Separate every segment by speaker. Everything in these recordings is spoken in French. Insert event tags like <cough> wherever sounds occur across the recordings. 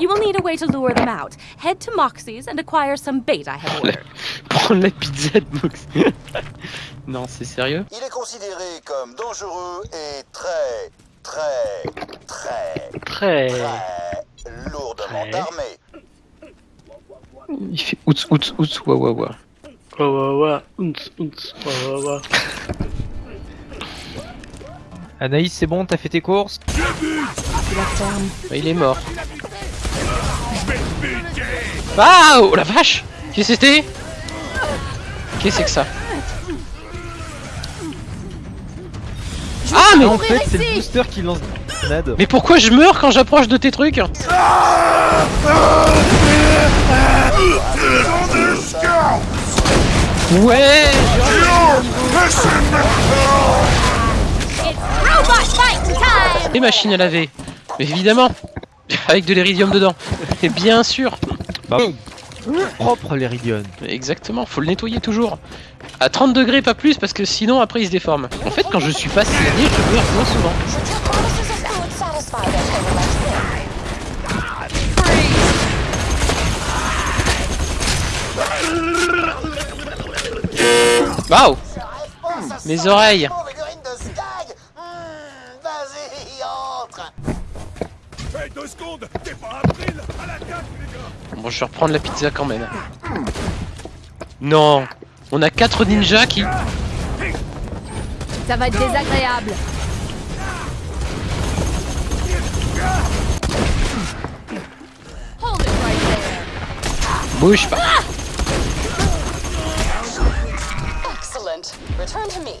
Speaker 1: You will need a way to lure them out. Head to Moxie's and acquire some bait I have ordered. <laughs>
Speaker 2: Prendre la pizza de Mox. <laughs> non, c'est sérieux?
Speaker 3: Il est considéré comme dangereux et très, très, très,
Speaker 2: Très.
Speaker 3: très lourdement
Speaker 2: Ouais.
Speaker 3: armé.
Speaker 2: Il fait outs outs outs wa wa wa.
Speaker 4: Wa wa wa, ounce, ounce, wa wa wa.
Speaker 5: Anaïs, c'est bon, t'as fait tes courses?
Speaker 2: Bah, il est mort. Ah Oh la vache. Qu'est-ce que c'était? Qu'est-ce que c'est que ça? Ah mais
Speaker 5: En fait, c'est le booster qui lance des grenades.
Speaker 2: Mais pourquoi je meurs quand j'approche de tes trucs? Ouais! Les machines à laver. Mais évidemment <laughs> Avec de l'iridium dedans Et bien sûr
Speaker 5: Bah, propre l'Eridion.
Speaker 2: Exactement, faut le nettoyer toujours. À 30 degrés pas plus parce que sinon après il se déforme. En fait quand je suis pas saignée je meurs moins souvent. Waouh! Mes oreilles Bon je vais reprendre la pizza quand même Non On a 4 ninjas qui...
Speaker 1: Ça va être désagréable.
Speaker 2: Bouge pas
Speaker 6: Excellent. Return to me.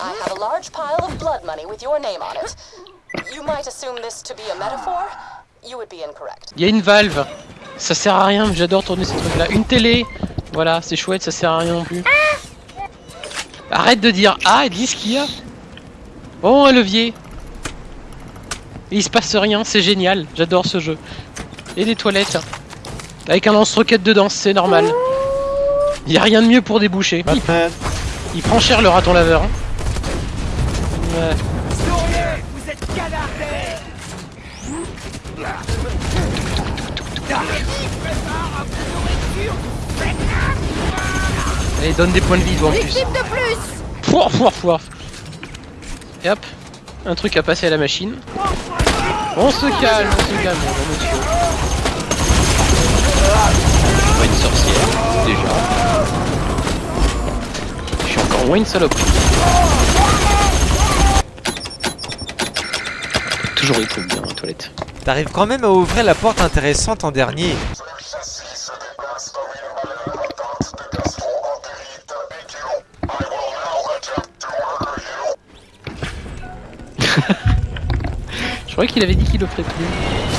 Speaker 6: I have a large pile of blood money with your name on it. You might assume this to be a metaphor. You would be incorrect.
Speaker 2: Il y a une valve Ça sert à rien, j'adore tourner ces trucs là Une télé Voilà, c'est chouette, ça sert à rien non plus Arrête de dire ah et dis ce qu'il y a Oh un levier Et il se passe rien, c'est génial, j'adore ce jeu. Et des toilettes Avec un lance-roquette dedans, c'est normal. Il y a rien de mieux pour déboucher. Il, il prend cher le raton laveur. hein. Allez, donne des points de vie, toi, en plus.
Speaker 1: De plus!
Speaker 2: Pouah, pouah, pouah. Et hop, un truc à passer à la machine. On se calme, on se calme, mon monsieur. Pas une sorcière, déjà. Je suis encore moins une salope. Toujours il trouve bien, la toilette.
Speaker 5: T'arrives quand même à ouvrir la porte intéressante en dernier. <laughs>
Speaker 2: Je croyais qu'il avait dit qu'il le ferait plus.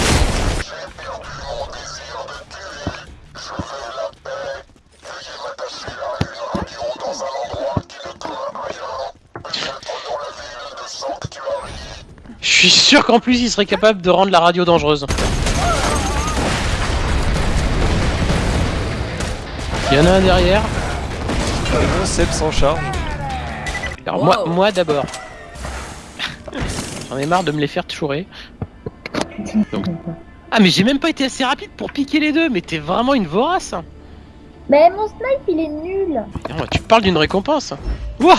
Speaker 2: Suis sûr qu'en plus il serait capable de rendre la radio dangereuse. Il y en a un derrière.
Speaker 5: Bon, Seb sans charge.
Speaker 2: Alors moi, moi d'abord. J'en ai marre de me les faire chourer. <laughs> Donc- Ah mais j'ai même pas été assez rapide pour piquer les deux, mais t'es vraiment une vorace
Speaker 7: Mais mon snipe il est nul.
Speaker 2: Non, Tu parles d'une récompense. Wouah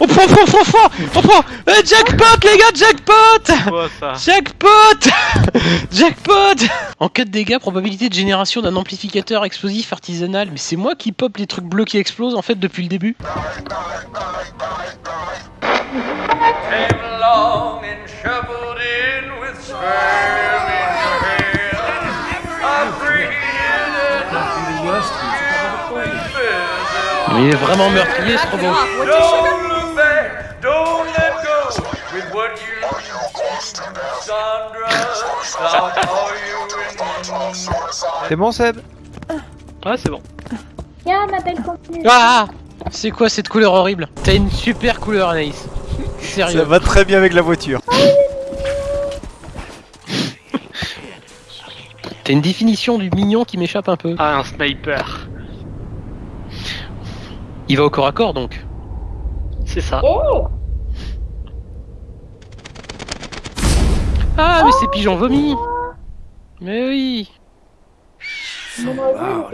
Speaker 2: On prend, on prend, on prend, on prend. Eh, Jackpot les gars, jackpot.
Speaker 4: Quoi ça
Speaker 2: Jackpot. <laughs> Jackpot. En cas de dégâts, probabilité de génération d'un amplificateur explosif artisanal. Mais c'est moi qui pop les trucs bleus qui explosent en fait depuis le début. Mais il est vraiment meurtrier ce robot.
Speaker 5: C'est bon, Seb?
Speaker 4: Ouais, c'est bon.
Speaker 7: Tiens, m'appelle continue.
Speaker 2: Ah C'est quoi cette couleur horrible? T'as une super couleur Anaïs.
Speaker 5: Ça
Speaker 2: Sérieux.
Speaker 5: va très bien avec la voiture.
Speaker 2: T'as une définition du mignon qui m'échappe un peu.
Speaker 4: Ah, un sniper.
Speaker 2: Il va au corps à corps donc.
Speaker 4: C'est ça.
Speaker 7: Oh
Speaker 2: Ah mais c'est pigeon vomi Mais oui
Speaker 7: beau. hein.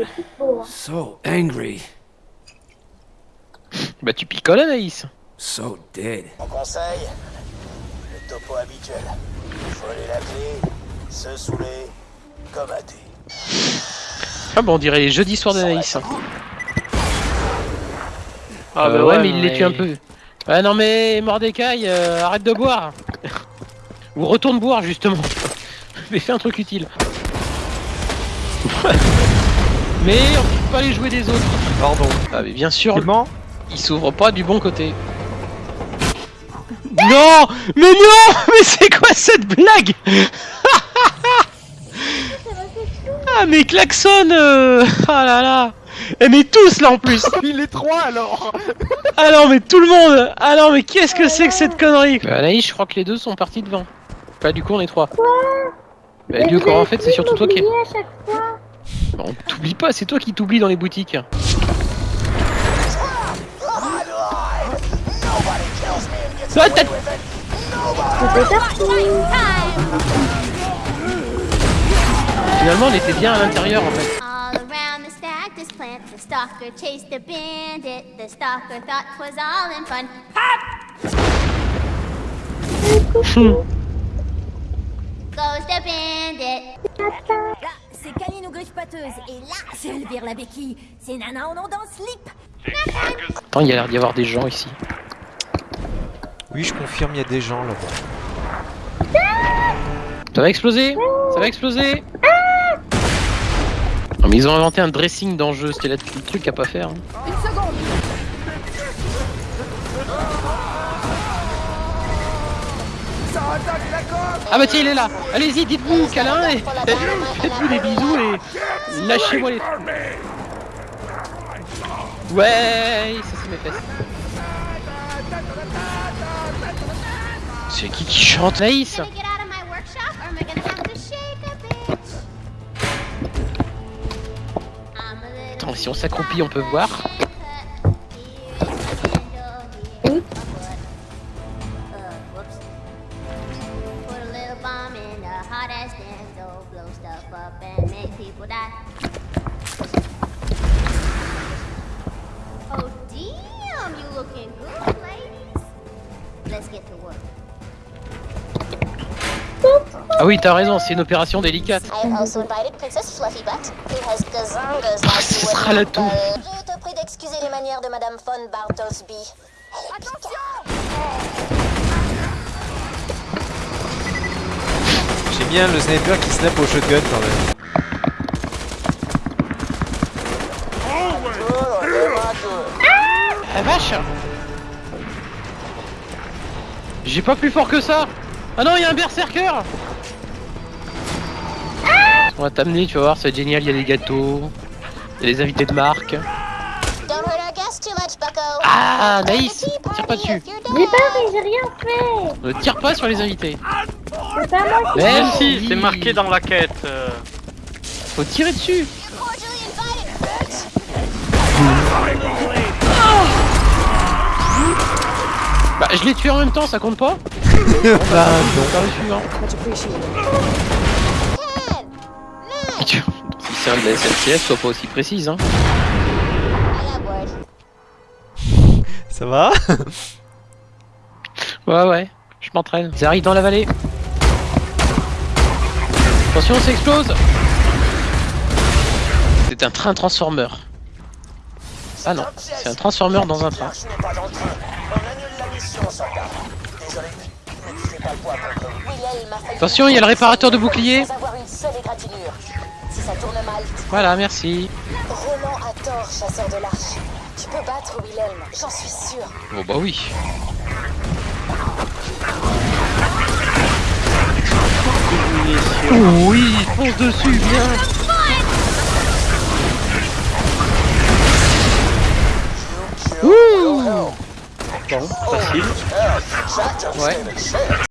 Speaker 8: So angry.
Speaker 2: Bah tu picoles Anaïs.
Speaker 8: So dead.
Speaker 3: Mon conseil, le topo habituel. Voler la clé, se saouler, comme thé.
Speaker 2: Ah bon on dirait les jeudis soirs d'Anaïs.
Speaker 4: Ah
Speaker 2: Euh,
Speaker 4: bah
Speaker 2: ouais, mais il les tue un peu. Ouais non mais Mordecai, euh, arrête de boire. Ou retourne boire justement. <laughs> mais fais un truc utile. <laughs> mais on peut pas les jouer des autres.
Speaker 5: Pardon.
Speaker 2: Ah mais bien sûr, il s'ouvre pas du bon côté. <laughs> Non Mais non Mais c'est quoi cette blague Ah mais klaxon euh... Ah là là Eh mais tous là en plus <laughs>
Speaker 5: Il est trois alors
Speaker 2: non mais tout le monde non mais qu'est-ce que c'est que cette connerie bah, Anaïs je crois que les deux sont partis devant. Bah du coup on est trois. Bah du coup en fait c'est surtout toi qui...
Speaker 7: m'oubliez à chaque fois.
Speaker 2: Bah, on t'oublie pas, c'est toi qui t'oublies dans les boutiques. Ah. Finalement on était bien à l'intérieur en fait.
Speaker 9: Stalker chased a bandit. The stalker thought 'twas all in fun. Goes the bandit.
Speaker 10: Là, c'est Canine aux griffes pâteuses. Et là, c'est Elvire la béquille. C'est Nana en slip.
Speaker 2: Attends, il y a l'air d'y avoir des gens ici.
Speaker 5: Oui, je confirme, il y a des gens là-bas.
Speaker 2: Ça va exploser? Ça va exploser? Non mais ils ont inventé un dressing dans le jeu, c'était là le truc à pas faire. hein.
Speaker 10: Une seconde.
Speaker 2: Ah bah tiens il est là Allez-y dites-vous câlin et faites-vous des bisous et lâchez-moi les Ouais ça c'est mes fesses. C'est qui qui chante? Naïs Attends si on s'accroupit on peut voir. Ah oui t'as raison c'est une opération délicate.
Speaker 9: I have also invited Princess Fluffy Butt, who has gazongas
Speaker 2: Ah,
Speaker 9: like
Speaker 2: ce sera la toux.
Speaker 9: euh, Je te prie d'excuser les manières de Madame von Bartlesby.
Speaker 5: J'aime bien le sniper qui snap au shotgun quand même.
Speaker 2: Ah vache J'ai pas plus fort que ça Ah non, il y a un berserker On va t'amener, tu vas voir, c'est génial, il y a des gâteaux, il y a des invités de marque. Ah, Naïs Tire pas dessus
Speaker 7: mais j'ai rien fait.
Speaker 2: Ne tire pas sur les invités Même
Speaker 4: Si, c'est marqué dans la quête. euh.
Speaker 2: Faut tirer dessus
Speaker 9: Cordially invited, bitch.
Speaker 2: Bah, je l'ai tué en même temps, ça compte pas <laughs> Bah, non, De la SNCF, sois pas aussi précise, hein.
Speaker 5: Ça va? <laughs>
Speaker 2: Ouais, ouais, je m'entraîne. Arrive dans la vallée. Attention, ça explose C'est un train transformer. Ah non, c'est un transformer dans un train. Attention, il y a le réparateur de bouclier.
Speaker 9: Ça tourne mal,
Speaker 2: Voilà, merci.
Speaker 9: Roland a tort, chasseur de l'arche. Tu peux battre Willem, j'en suis sûr.
Speaker 2: Bon bah oui. Oui, fonce dessus, bien
Speaker 4: Bon, facile.
Speaker 2: Ouais.